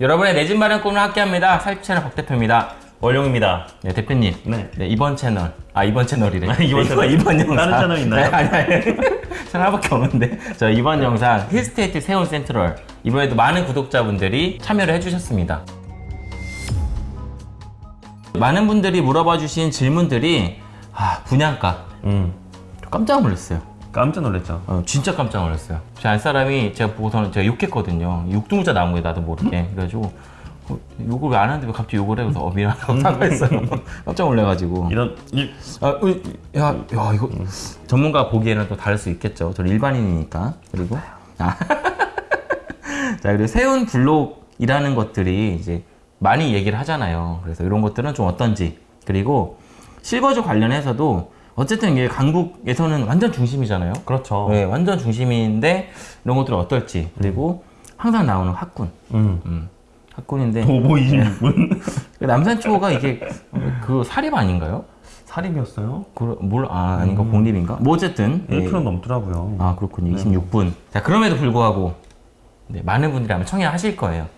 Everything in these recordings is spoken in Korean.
여러분의 내 집 마련 꿈을 함께합니다. 살집 채널 박 대표입니다. 월용입니다. 네 대표님. 네. 네, 이번 채널 아 이번 채널이래. 아, 이번 네, 채널. 이번 영상. 다른 채널 있나요? 네, 아니 아니. 채널 하나밖에 없는데. 저 이번 영상 힐스테이트 세운 센트럴 이번에도 많은 구독자분들이 참여를 해주셨습니다. 많은 분들이 물어봐 주신 질문들이 아 분양가 음. 깜짝 놀랐어요. 깜짝 놀랐죠. 어, 진짜 깜짝 놀랐어요. 제안 사람이 제가 보고서는 제가 욕했거든요. 육등자 나무에 나도 모르게. 그래가지고 어, 욕을 왜 안 하는데 왜 갑자기 욕을 해? 그래서 어 미안하다고 사과했어요. 깜짝 놀래가지고. 이런 이, 아, 어, 야, 야, 이거 전문가 보기에는 또 다를 수 있겠죠. 저는 일반인이니까. 그리고 아. 자, 그리고 세운 블록이라는 것들이 이제 많이 얘기를 하잖아요. 그래서 이런 것들은 좀 어떤지. 그리고 실거주 관련해서도 어쨌든 이게 강북에서는 완전 중심이잖아요. 그렇죠. 네, 완전 중심인데 이런 것들은 어떨지. 그리고 항상 나오는 학군. 음. 음, 학군인데 도보이신 분 남산초가 이게 그 사립 아닌가요? 살인이었어요? 그, 뭘, 아, 아닌가, 공립인가? 뭐, 어쨌든. 예. 1kg 넘더라고요. 아, 그렇군요. 26분. 자, 그럼에도 불구하고, 네, 많은 분들이 아마 청약하실 거예요.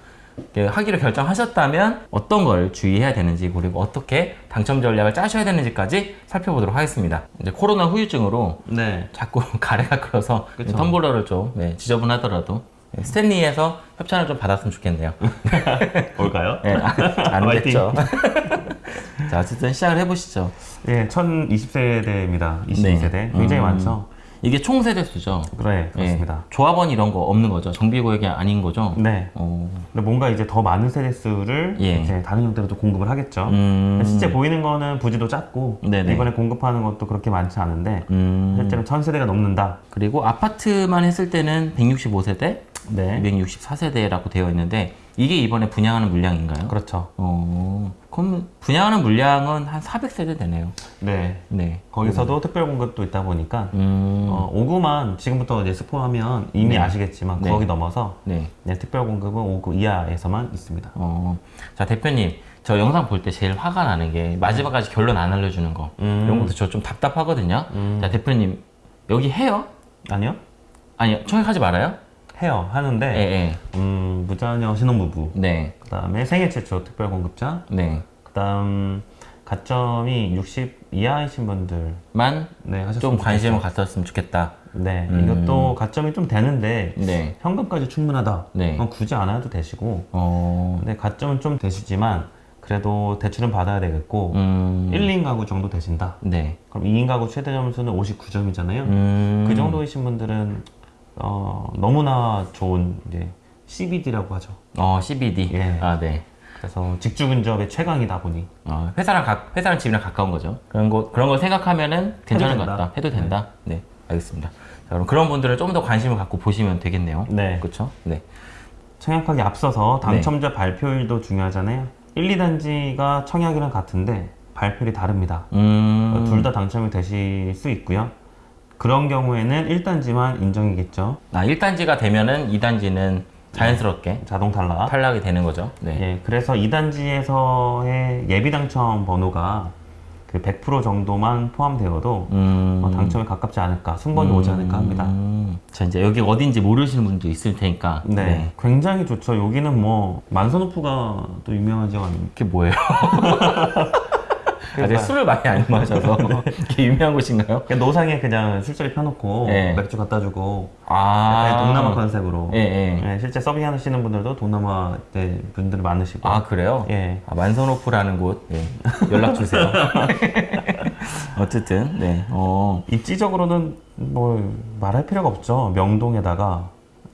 하기로 결정하셨다면 어떤 걸 주의해야 되는지, 그리고 어떻게 당첨 전략을 짜셔야 되는지까지 살펴보도록 하겠습니다. 이제 코로나 후유증으로 네. 자꾸 가래가 끓어서 그쵸. 텀블러를 좀 네, 지저분하더라도 네, 스탠리에서 협찬을 좀 받았으면 좋겠네요. 뭘까요? 네, 안 화이팅. 됐죠. 자, 어쨌든 시작을 해보시죠. 예, 1020세대입니다. 22세대. 네. 굉장히 음. 많죠. 이게 총세대수죠. 그래, 그렇습니다. 예. 조합원 이런 거 없는 거죠. 정비구역이 아닌 거죠. 네. 어, 근데 뭔가 이제 더 많은 세대수를 예. 이제 다른 형태로 또 공급을 하겠죠. 음, 실제 보이는 거는 부지도 작고 네네. 이번에 공급하는 것도 그렇게 많지 않은데 음, 실제로 1000세대가 넘는다. 그리고 아파트만 했을 때는 165세대, 네. 264세대라고 되어 있는데 이게 이번에 분양하는 물량인가요? 그렇죠. 어, 그럼 분양하는 물량은 한 400세대 되네요. 네. 네. 거기서도 특별 공급도 있다 보니까 음, 어, 5구만 지금부터 이제 스포하면 이미 네. 아시겠지만 네. 거기 넘어서 네. 네, 특별 공급은 5구 이하에서만 있습니다. 어, 자 대표님, 저 영상 볼 때 제일 화가 나는 게 마지막까지 결론 안 알려주는 거. 음. 이런 것도 저 좀 답답하거든요. 음. 자 대표님, 여기 해요? 아니요? 아니, 청약하지 말아요? 해요. 하는데 예, 예. 음, 무자녀 신혼부부 네. 그 다음에 생애 최초 특별 공급자 네. 그 다음 가점이 60 이하이신 분들 만 네, 하셨으면 좀 관심을. 갖았으면 좋겠다. 네, 음. 이것도 가점이 좀 되는데 네. 현금까지 충분하다. 네. 굳이 안 해도 되시고 어. 근데 가점은 좀 되시지만 그래도 대출은 받아야 되겠고 음. 1, 2인 가구 정도 되신다. 네. 그럼 2인 가구 최대 점수는 59점이잖아요. 음. 그 정도이신 분들은 어, 너무나 좋은 이제 CBD라고 하죠. 어, CBD. 예. 아, 네. 그래서 직주 근접의 최강이다 보니 어, 회사랑 가, 회사랑 집이랑 가까운 거죠. 그런 거 그런 걸 생각하면은 괜찮은 것. 같다. 해도 된다. 네. 알겠습니다. 자, 그럼 그런 분들은 좀더 관심을 갖고 보시면 되겠네요. 네. 그렇죠? 네. 청약하기 앞서서 네. 당첨자 발표일도 중요하잖아요. 1, 2단지가 청약이랑 같은데 발표일이 다릅니다. 음. 둘 다 당첨이 되실 수 있고요. 그런 경우에는 1단지만 인정이겠죠. 아, 1단지가 되면은 2단지는 자연스럽게 자동 탈락. 탈락이 되는 거죠. 네. 예, 그래서 2단지에서의 예비 당첨 번호가 그 100% 정도만 포함되어도 음. 어, 당첨에 가깝지 않을까, 승번이 오지 않을까 합니다. 음. 자, 이제 여기 어딘지 모르시는 분도 있을 테니까. 네, 굉장히 좋죠. 여기는 뭐 만선호프가 또 유명한 지역 아닙니까? 그게 뭐예요? 아, 제가 술을 많이 안 마셔서 이게 유명한 곳인가요? 그냥 노상에 그냥 술자리 펴놓고 네. 맥주 갖다 주고 아, 동남아 컨셉으로 예, 예. 네, 실제 서빙하시는 분들도 동남아 때 분들 많으시고 아, 그래요? 예. 아, 만선호프라는 곳 예. 연락 주세요. 어쨌든 네. 어. 입지적으로는 뭐 말할 필요가 없죠. 명동에다가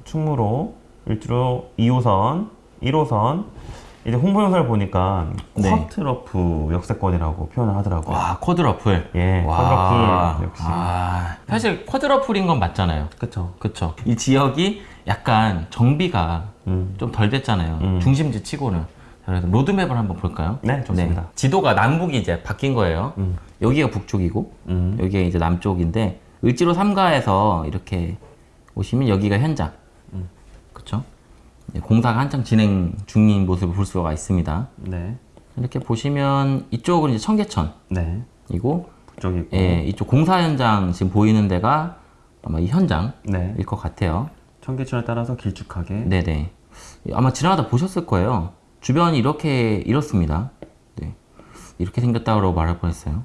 충무로, 일주로 2호선, 1호선 이제 홍보 영상을 보니까 네. 쿼트러프 역세권이라고 표현을 하더라고요. 와, 쿼드러플. 예, 와. 쿼드러플 역시. 아, 사실 쿼드러플인 건 맞잖아요. 그쵸. 그쵸. 이 지역이 약간 정비가 음. 좀덜 됐잖아요. 음. 중심지 치고는. 자, 그래서 로드맵을 한번 볼까요? 네, 좋습니다. 지도가 남북이 이제 바뀐 거예요. 음. 여기가 북쪽이고, 음. 여기가 이제 남쪽인데, 을지로 3가에서 이렇게 오시면 여기가 현장. 이제 공사가 한창 진행 중인 모습을 볼 수가 있습니다. 네. 이렇게 보시면 이쪽은 이제 청계천이고, 네. 북쪽이고. 예, 이쪽 공사 현장 지금 보이는 데가 아마 이 현장일 네. 것 같아요. 청계천에 따라서 길쭉하게. 네네. 아마 지나가다 보셨을 거예요. 주변이 이렇게 이렇습니다. 네. 이렇게 생겼다고 말할 뻔했어요.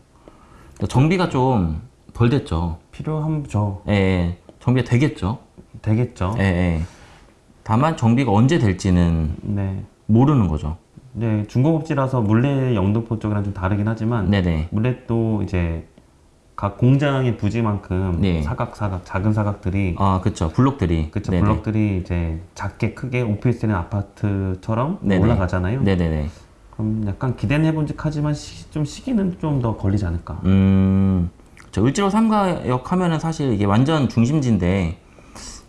정비가 좀 덜 됐죠. 필요하죠. 예, 예. 정비가 되겠죠. 되겠죠. 예, 예. 다만 정비가 언제 될지는 네. 모르는 거죠. 네, 중공업지라서 물레 영등포 쪽이랑 좀 다르긴 하지만 네네. 물레도 이제 각 공장의 부지만큼 네. 사각 사각 작은 사각들이 아, 그쵸. 블록들이. 그쵸 네네. 블럭들이 이제 작게 크게 오피스텔이나 아파트처럼 네네. 올라가잖아요. 네네네. 그럼 약간 기대는 해본직 하지만 시, 좀 시기는 좀 더 걸리지 않을까. 음, 저 을지로 삼가역 하면은 사실 이게 완전 중심지인데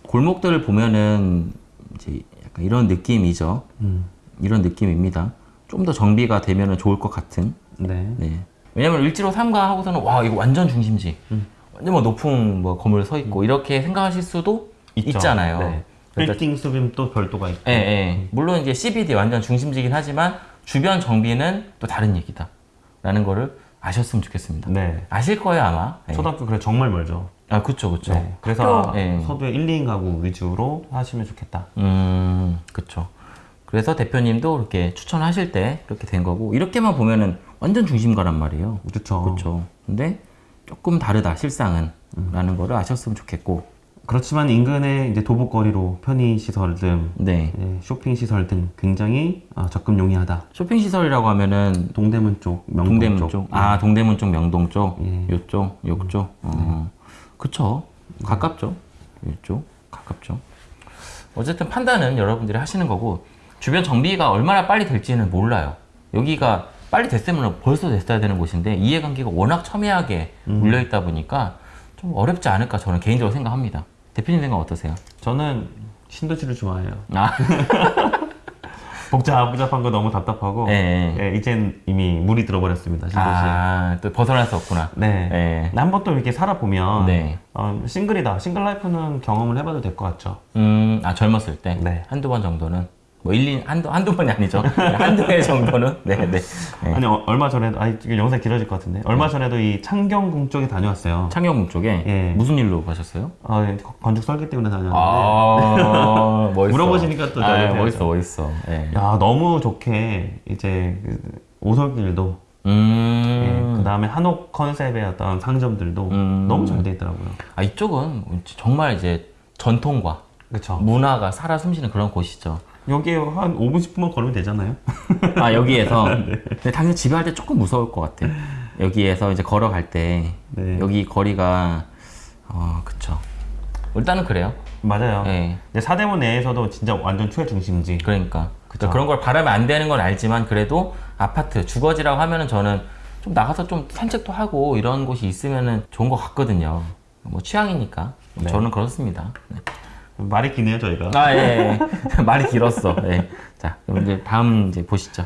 골목들을 보면은 이제 약간 이런 느낌이죠. 음, 이런 느낌입니다. 좀 더 정비가 되면은 좋을 것 같은. 네. 네. 왜냐면 을지로 삼가 하고서는 와 이거 완전 중심지. 음. 완전 뭐 높은 뭐 건물 서 있고 이렇게 생각하실 수도 있죠. 있잖아요. 네. 그러니까 빌딩 수빔 또 별도가 있고. 예, 예. 물론 이제 CBD 완전 중심지긴 하지만 주변 정비는 또 다른 얘기다. 라는 거를 아셨으면 좋겠습니다. 네. 아실 거예요, 아마. 예. 초등학교 그래 정말 멀죠. 아, 그쵸, 그쵸. 네. 그래서 학교- 예. 서두에 1, 2인 가구 위주로 하시면 좋겠다. 음, 그쵸. 그래서 대표님도 이렇게 추천하실 때 그렇게 된 거고, 이렇게만 보면은 완전 중심가란 말이에요. 그렇죠. 그쵸. 근데 조금 다르다, 실상은. 라는 거를 아셨으면 좋겠고, 그렇지만 인근의 이제 도보거리로 편의 시설 등 네. 예, 쇼핑 시설 등 굉장히 아, 접근 용이하다. 쇼핑시설이라고 하면은 동대문 쪽, 명동 동대문 쪽. 쪽. 아, 동대문 쪽, 명동 쪽. 예. 요쪽, 요쪽. 어. 그쵸. 가깝죠. 요쪽. 가깝죠. 어쨌든 판단은 여러분들이 하시는 거고, 주변 정비가 얼마나 빨리 될지는 몰라요. 여기가 빨리 됐으면 벌써 됐어야 되는 곳인데, 이해관계가 워낙 첨예하게 물려있다 보니까 좀 어렵지 않을까 저는 개인적으로 생각합니다. 대표님 생각 어떠세요? 저는 신도시를 좋아해요. 아, 복잡 복잡한 거 너무 답답하고 예, 예, 이젠 이미 물이 들어버렸습니다. 신도시. 아, 또 벗어날 수 없구나. 네. 예. 한번 또 이렇게 살아보면 네. 어, 싱글이다. 싱글 라이프는 경험을 해봐도 될 것 같죠. 음, 아, 젊었을 때? 네. 한두 번 정도는? 뭐, 1, 2, 한두, 한두 번이 아니죠. 한두 해 정도는? 네, 네. 네. 아니 어, 얼마 전에도 아 이거 영상 길어질 것 같은데 얼마 전에도 이 창경궁 쪽에 다녀왔어요. 창경궁 쪽에 예. 무슨 일로 가셨어요? 아, 예, 거- 건축 설계 때문에 다녔는데 아, 멋있어. 물어보시니까 또 아, 멋있어, 멋있어. 예. 야 너무 좋게 이제 그 오솔길도 음. 그 다음에 한옥 컨셉의 어떤 상점들도 음. 너무 잘 돼 있더라고요. 아, 이쪽은 정말 이제 전통과 그렇죠. 문화가 살아 숨쉬는 그런 곳이죠. 여기에 한 5분 10분만 걸으면 되잖아요. 아, 여기에서. 네. 근데 당연히 집에 할 때 조금 무서울 것 같아. 여기에서 이제 걸어갈 때. 네. 여기 거리가, 어, 그쵸. 일단은 그래요. 맞아요. 예. 근데 사대문 내에서도 진짜 완전 최중심지. 그러니까 그쵸. 그런 걸 바라면 안 되는 건 알지만 그래도 아파트 주거지라고 하면은 저는 좀 나가서 좀 산책도 하고 이런 곳이 있으면은 좋은 것 같거든요. 뭐 취향이니까 네. 저는 그렇습니다. 네. 말이 기네요 저희가. 아 예, 예. 말이 길었어. 예. 자 그럼 이제 다음 이제 보시죠.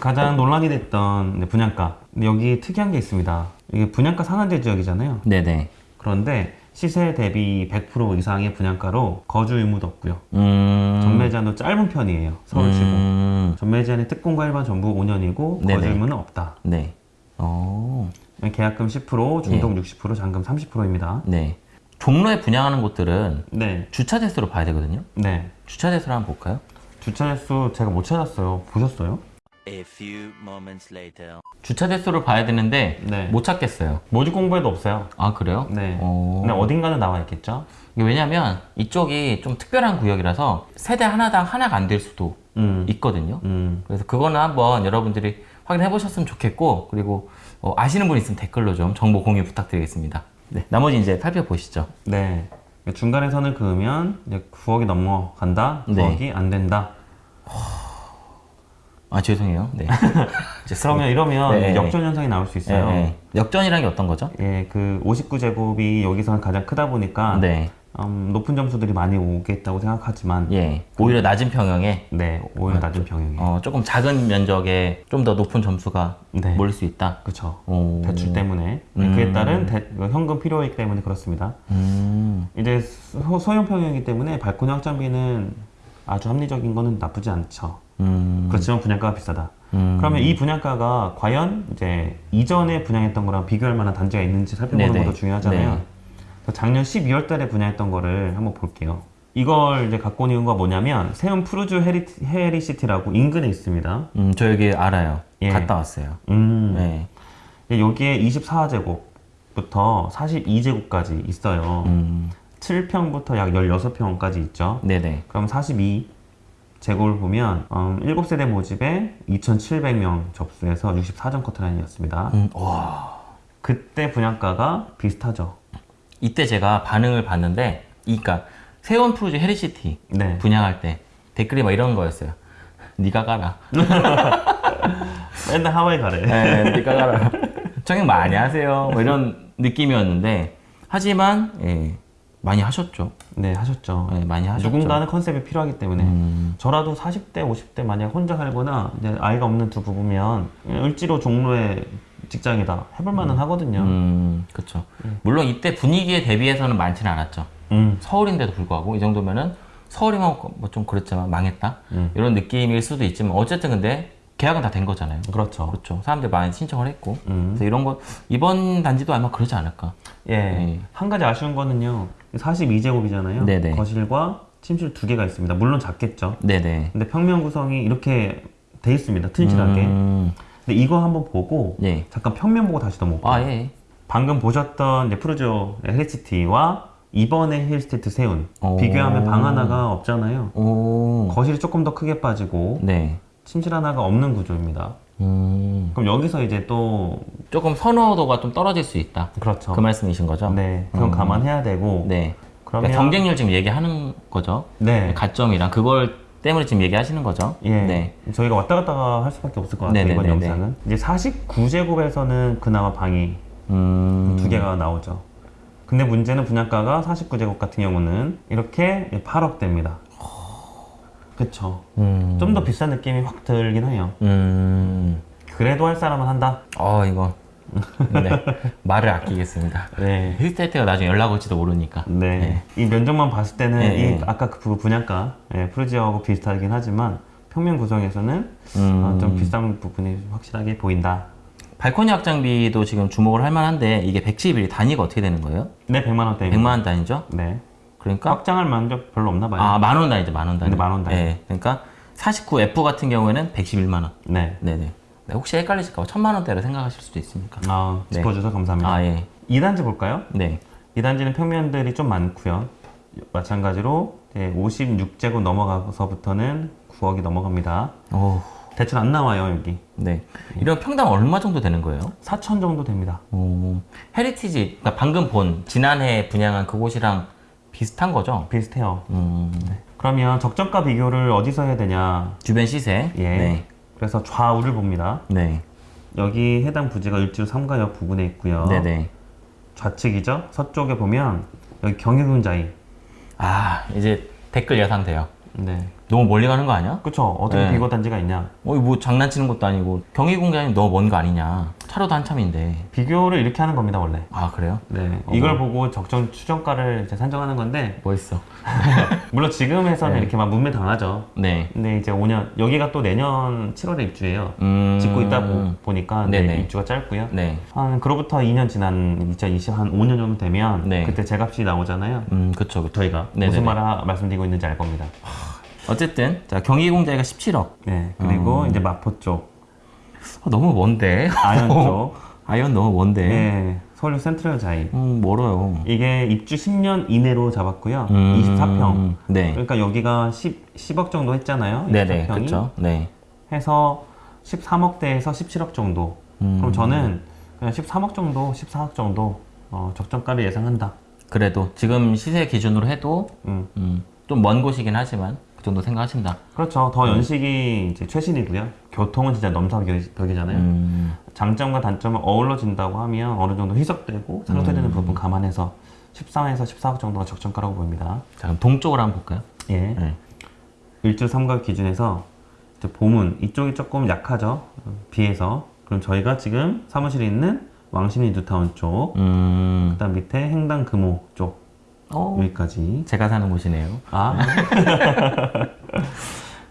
가장 논란이 됐던 분양가. 근데 여기 특이한 게 있습니다. 이게 분양가 상한제 지역이잖아요. 네네. 그런데 시세 대비 100% 이상의 분양가로 거주 의무도 없고요. 음. 전매 제한도 짧은 편이에요. 서울시고. 음. 전매 제한의 특공과 일반 전부 5년이고 네네. 거주 의무는 없다. 네. 어. 계약금 10%, 중동 60%, 잔금 30%입니다. 네. 종로에 분양하는 곳들은 네, 주차 대수로 봐야 되거든요. 네. 주차 대수를 한번 볼까요? 주차 횟수 제가 못 찾았어요. 보셨어요? A few moments later. 주차 대수를 봐야 되는데 네. 못 찾겠어요. 모집 공부에도 없어요. 아 그래요? 네. 어... 근데 어딘가는 나와 있겠죠? 왜냐면 이쪽이 좀 특별한 구역이라서 세대 하나당 하나가 안 될 수도 음. 있거든요. 음. 그래서 그거는 한번 여러분들이 확인해 보셨으면 좋겠고 그리고 어, 아시는 분 있으면 댓글로 좀 정보 공유 부탁드리겠습니다. 네, 나머지 이제 살펴보시죠. 네. 중간에 선을 그으면 이제 9억이 넘어간다. 네. 9억이 안 된다. 아 죄송해요. 네. 그러면 이러면 네. 역전 현상이 나올 수 네, 있어요. 네. 역전이란 게 어떤 거죠? 예, 그 59제곱이 여기서는 가장 크다 보니까 네, 음, 높은 점수들이 많이 오겠다고 생각하지만 예, 오히려 낮은 평형에 네, 오히려 낮은 평형이. 어, 조금 작은 면적에 좀 더 높은 점수가 네. 몰릴 수 있다. 그렇죠. 오. 대출 때문에 음. 그에 따른 대- 그 현금 필요이기 때문에 그렇습니다. 음, 이제 소, 소형 평형이기 때문에 발코니 확장비는 아주 합리적인 거는 나쁘지 않죠. 음, 그렇지만 분양가가 비싸다. 음. 그러면 이 분양가가 과연 이제 이전에 분양했던 거랑 비교할 만한 단지가 있는지 살펴보는 네네. 것도 중요하잖아요. 네. 작년 12월 달에 분양했던 거를 한번 볼게요. 이걸 이제 갖고 온 이유가 뭐냐면 세운 푸르주 헤리, 헤리시티라고 인근에 있습니다. 음, 저 여기 알아요. 예. 갔다 왔어요. 음. 네. 여기에 24제곱부터 42제곱까지 있어요. 음, 7평부터 약 16평까지 있죠. 네네. 그럼 42 제곱을 보면 음, 7세대 모집에 2,700명 접수해서 64점 커트라인이었습니다. 음, 와. 그때 분양가가 비슷하죠. 이때 제가 반응을 봤는데, 이니까 세원 프로즈 헤리시티 네. 분양할 때 댓글이 막 이런 거였어요. 네가 가라. 맨날 하와이 가래. 네, 네가 가라. 청약 많이 하세요. 뭐 이런 느낌이었는데, 하지만 예, 많이 하셨죠. 네, 하셨죠. 네, 많이 하셨죠. 누군가는 컨셉이 필요하기 때문에 음, 저라도 40대, 50대 만약 혼자 살거나 이제 아이가 없는 두 부부면 을지로 종로에 직장이다 해볼 만은 하거든요. 음, 그렇죠. 물론 이때 분위기에 대비해서는 많지는 않았죠. 음. 서울인데도 불구하고 이 정도면은 서울이면 뭐좀 그랬지만 망했다 음. 이런 느낌일 수도 있지만 어쨌든 근데 계약은 다 된 거잖아요. 그렇죠. 그렇죠. 사람들 많이 신청을 했고 음. 그래서 이런 거 이번 단지도 아마 그러지 않을까. 예. 네. 한 가지 아쉬운 거는요. 42제곱이잖아요. 네네. 거실과 침실 두 개가 있습니다. 물론 작겠죠. 네네. 근데 평면 구성이 이렇게 돼 있습니다. 튼실하게. 음, 근데 이거 한번 보고 예. 잠깐 평면 보고 다시 넘어올게요. 아 예. 방금 보셨던 이제 프루조 헬시티와 이번에 힐스테이트 세운 오. 비교하면 방 하나가 없잖아요. 오. 거실이 조금 더 크게 빠지고 네. 침실 하나가 없는 구조입니다. 음. 그럼 여기서 이제 또 조금 선호도가 좀 떨어질 수 있다. 그렇죠. 그 말씀이신 거죠? 네, 그건 음. 감안해야 되고 네. 그러면 그러니까 경쟁률 지금 얘기하는 거죠. 네, 가점이랑 그걸 때문에 지금 얘기하시는 거죠. 예, 네. 저희가 왔다 갔다 할 수밖에 없을 것 같아요 이번 네네네네. 영상은 이제 49제곱에서는 그나마 방이 음. 두 개가 나오죠. 근데 문제는 분양가가 49제곱 같은 경우는 이렇게 8억대입니다. 그쵸. 음. 좀더 비싼 느낌이 확 들긴 해요. 음. 그래도 할 사람은 한다. 어 이거. 네. 말을 아끼겠습니다. 네. 힐스테이트가 나중에 연락 올지도 모르니까. 네. 이 면적만 봤을 때는 네, 이 네. 아까 그 부- 분양가 예, 프루지오하고 비슷하긴 하지만 평면 구성에서는 음. 어, 좀 비싼 부분이 확실하게 보인다. 발코니 확장비도 지금 주목을 할 만한데 이게 111 단위가 어떻게 되는 거예요? 네, 100만 원대입니다. 100만 원 단위죠? 네. 그러니까 확장할 만족 별로 없나 봐요. 아, 만 원 단위죠. 만 원 단위. 네, 만원 단위. 네. 그러니까 49F 같은 경우에는 111만 원. 네. 네 네. 네, 혹시 헷갈리실까 봐 천만 원대로 생각하실 수도 있으니까. 아, 네. 짚어주셔서 감사합니다. 아, 예. 2단지 볼까요? 네. 2단지는 평면들이 좀 많고요. 마찬가지로 56제곱 넘어가서부터는 9억이 넘어갑니다. 오, 대출 안 나와요, 여기. 네. 이런 평당 얼마 정도 되는 거예요? 4천 정도 됩니다. 오, 헤리티지, 그러니까 방금 본 지난해 분양한 그곳이랑 비슷한 거죠? 비슷해요. 음, 그러면 적정가 비교를 어디서 해야 되냐? 주변 시세. 예. 네. 그래서 좌우를 봅니다. 네. 여기 해당 부지가 을지로 3가역 부근에 있고요. 네네. 좌측이죠. 서쪽에 보면 여기 경희궁자이. 아, 이제 댓글 예상돼요. 네. 너무 멀리 가는 거 아니야? 그쵸. 어떻게 네. 비교 단지가 있냐? 어, 뭐 장난치는 것도 아니고 경희궁자이 너무 먼 거 아니냐? 차로도 한참인데. 비교를 이렇게 하는 겁니다, 원래. 아, 그래요? 네. 어. 이걸 보고 적정 추정가를 이제 산정하는 건데, 멋있어. 물론 지금에서는 네. 이렇게 막 뭇매 당하죠. 네. 근데 이제 5년, 여기가 또 내년 7월에 입주해요. 음. 짓고 있다 보, 보니까 네. 입주가 짧고요. 네. 한 그로부터 2년 지난 2020 한 5년 정도 되면 네. 그때 제값이 나오잖아요. 음, 그쵸, 그쵸. 저희가 네네네. 무슨 말 하- 말씀드리고 있는지 알 겁니다. 어쨌든, 자, 경희궁자이가 17억. 네. 그리고 음. 이제 마포 쪽, 아, 너무 먼데? 아현 쪽, 아현 너무 먼데? 네. 서울역 센트럴 자이. 음, 멀어요. 이게 입주 10년 이내로 잡았고요. 음, 24평. 네. 그러니까 여기가 10, 10억 정도 했잖아요. 네네, 24평이. 그쵸. 네. 해서 13억대에서 17억 정도. 음. 그럼 저는 그냥 13억 정도, 14억 정도 어, 적정가를 예상한다. 그래도 지금 시세 기준으로 해도 음. 음, 좀먼 곳이긴 하지만 그 정도 생각하신다. 그렇죠. 더 연식이 이제 최신이고요. 교통은 진짜 넘사벽이잖아요. 음, 장점과 단점을 어우러진다고 하면 어느 정도 희석되고 상쇄되는 음. 부분 감안해서 13에서 14억 정도가 적정가라고 보입니다. 자 그럼 동쪽으로 한번 볼까요? 예. 네. 일주 삼각 기준에서 이제 보문 이쪽이 조금 약하죠. 어, 비해서 그럼 저희가 지금 사무실에 있는 왕십리 뉴타운 쪽, 음, 그다음 밑에 행당 금호 쪽 어, 여기까지. 제가 사는 곳이네요. 아.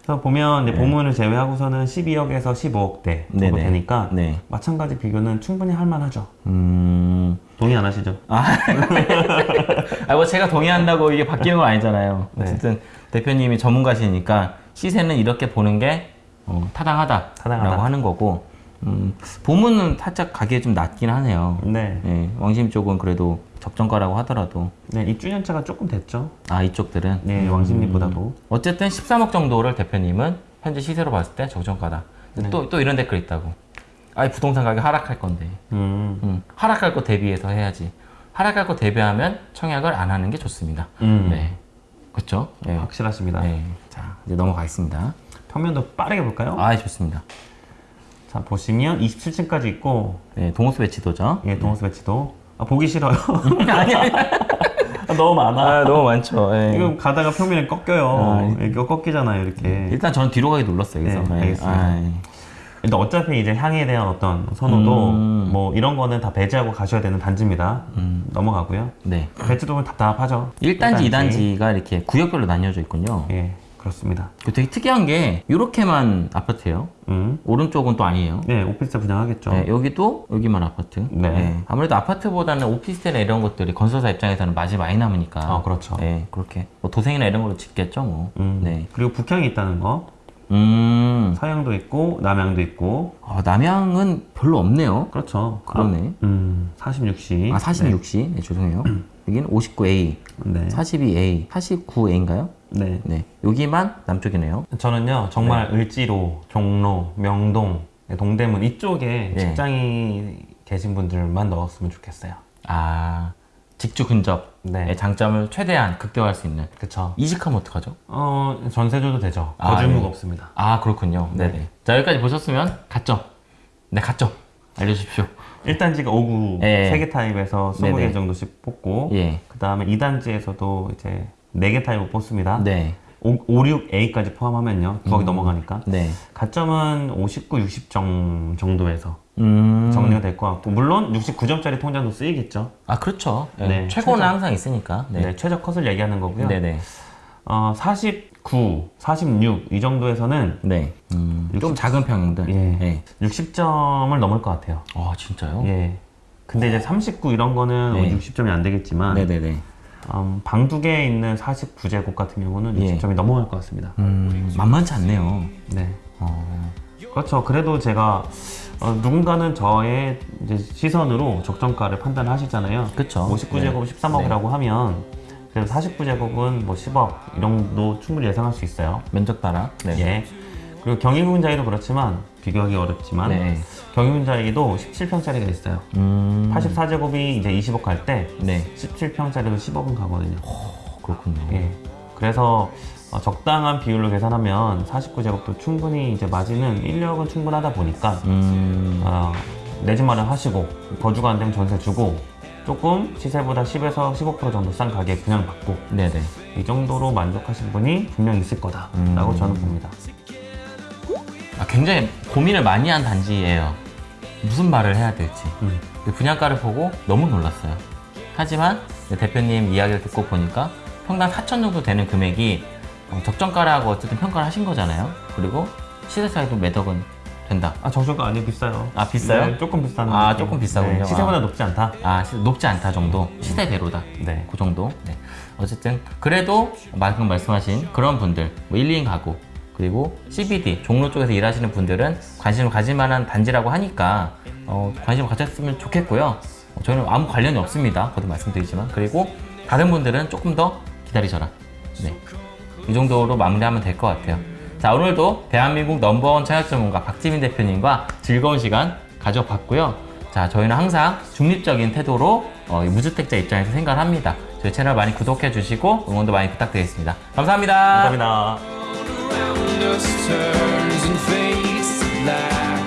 그래서 보면 이제 보문을 제외하고서는 12억에서 15억대 정도 네네. 되니까 네. 마찬가지 비교는 충분히 할 만하죠. 음, 동의 안 하시죠? 아, 뭐 제가 동의한다고 이게 바뀌는 건 아니잖아요. 네. 어쨌든 대표님이 전문가시니까 시세는 이렇게 보는 게 어, 타당하다라고 타당하다. 하는 거고 음, 보문은 살짝 가격이 좀 낮긴 하네요. 네. 네, 왕심 쪽은 그래도 적정가라고 하더라도 네, 입주년차가 조금 됐죠. 아 이쪽들은 네, 왕십리보다도. 어쨌든 13억 정도를 대표님은 현재 시세로 봤을 때 적정가다. 네. 또, 또 이런 댓글 있다고. 아이 부동산 가격 하락할 건데. 음. 음, 하락할 거 대비해서 해야지. 하락할 거 대비하면 청약을 안 하는 게 좋습니다. 음. 네. 그렇죠? 네. 확실하십니다. 네. 자, 이제 넘어가겠습니다. 평면도 빠르게 볼까요? 아, 좋습니다. 자, 보시면 27층까지 있고, 네, 동호수 배치도죠. 예, 동호수 배치도. 아, 보기 싫어요. 아니, 아니. 아, 너무 많아. 아, 너무 많죠. 예. 이거 가다가 평면이 꺾여요. 아, 이거 꺾이잖아요, 이렇게. 일단 저는 뒤로 가기 눌렀어요. 그래서. 네, 예. 알겠습니다. 아, 예. 근데 어차피 이제 향에 대한 어떤 선호도 음. 뭐 이런 거는 다 배제하고 가셔야 되는 단지입니다. 넘어가고요. 네. 배치도는 답답하죠. 1단지, 1단지. 2단지가 이렇게 구역별로 나뉘어져 있군요. 예, 그렇습니다. 그 되게 특이한 게 이렇게만 아파트예요. 음. 오른쪽은 또 아니에요. 네, 오피스텔 분양하겠죠. 네, 여기도 여기만 아파트. 네. 아무래도 아파트보다는 오피스텔이나 이런 것들이 건설사 입장에서는 맛이 많이 남으니까. 아, 그렇죠. 네, 그렇게 뭐 도생이나 이런 걸로 짓겠죠, 뭐. 음. 네. 그리고 북향이 있다는 거. 음. 서양도 있고 남양도 있고. 아, 남양은 별로 없네요. 그렇죠. 그러네. 아, 음, 46시. 아, 46시. 네, 죄송해요. 여기는 59A, 네. 42A, 49A인가요? 네. 네. 여기만 남쪽이네요. 저는요 정말 네. 을지로, 종로, 명동, 동대문 이쪽에 네. 직장이 계신 분들만 넣었으면 좋겠어요. 아, 직주 근접의 네, 장점을 최대한 극대화할 수 있는. 그쵸. 이직하면 어떡하죠? 어 전세줘도 되죠. 아, 거주무가 네. 없습니다. 아, 그렇군요. 네. 네네. 자, 여기까지 보셨으면 가점. 네, 가점. 알려주십시오. 1단지가 5구 예. 3개 타입에서 20개 네네. 정도씩 뽑고 예. 그 다음에 2단지에서도 이제 4개 타입을 뽑습니다. 네. 5, 6A까지 포함하면요. 9억이 넘어가니까. 네. 가점은 59, 60점 정도에서 음. 정리가 될 것 같고 물론 69점짜리 통장도 쓰이겠죠. 아, 그렇죠. 네. 네, 최고는 최저. 항상 있으니까. 네. 네. 최저 컷을 얘기하는 거고요. 네네. 어, 49, 46 이 정도에서는 네. 음, 좀 작은 평들. 예. 네. 60점을 넘을 것 같아요. 아, 진짜요? 예. 근데 이제 39 이런 거는 네. 60점이 안 되겠지만 네네네. 음, 방두 개에 있는 49제곱 같은 경우는 예. 60점이 넘어갈 것 같습니다. 음, 만만치 않네요. 네. 어, 그렇죠. 그래도 제가 어, 누군가는 저의 시선으로 적정가를 판단하시잖아요. 그쵸. 59제곱 13억이라고 하면 그래도 49제곱은 뭐 10억 이 정도 충분히 예상할 수 있어요. 면적 따라. 네. 예. 그리고 경희군자이도 그렇지만 비교하기 어렵지만 네. 경희군자이도 17평짜리가 있어요. 음, 84제곱이 이제 20억 갈때 네. 17평짜리도 10억은 가거든요. 그렇군요. 예. 그래서 어, 적당한 비율로 계산하면 49제곱도 충분히 이제 마진은 1억은 충분하다 보니까 음, 어, 내집 마련 하시고 거주가 안 되면 전세 주고 조금 시세보다 10에서 15% 정도 싼 가격에 그냥 받고 네네. 이 정도로 만족하신 분이 분명 있을 거다라고 음. 저는 봅니다. 아, 굉장히 고민을 많이 한 단지예요. 무슨 말을 해야 될지. 음. 분양가를 보고 너무 놀랐어요. 하지만 대표님 이야기를 듣고 보니까 평당 4천 정도 되는 금액이 어, 적정가라고 어쨌든 평가를 하신 거잖아요. 그리고 시세 차이도 몇 억은 된다. 아 정수가 아니에요 비싸요. 아, 비싸요? 네, 조금 비싼. 아, 느낌. 조금 비싸군요. 네, 시세보다 아. 높지 않다. 아, 시- 높지 않다 정도. 시세대로다. 네. 그 정도. 네. 어쨌든 그래도 방금 말씀하신 그런 분들, 뭐 1, 2인 가구 그리고 CBD 종로 쪽에서 일하시는 분들은 관심을 가질 만한 단지라고 하니까 어, 관심을 가졌으면 좋겠고요. 어, 저희는 아무 관련이 없습니다. 거듭 말씀드리지만 그리고 다른 분들은 조금 더 기다리셔라. 네. 이 정도로 마무리하면 될 것 같아요. 자, 오늘도 대한민국 넘버원 청약 전문가 박지민 대표님과 즐거운 시간 가져봤고요. 자, 저희는 항상 중립적인 태도로 어, 이 무주택자 입장에서 생각을 합니다. 저희 채널 많이 구독해 주시고 응원도 많이 부탁드리겠습니다. 감사합니다. 감사합니다. Around turns and fades to black.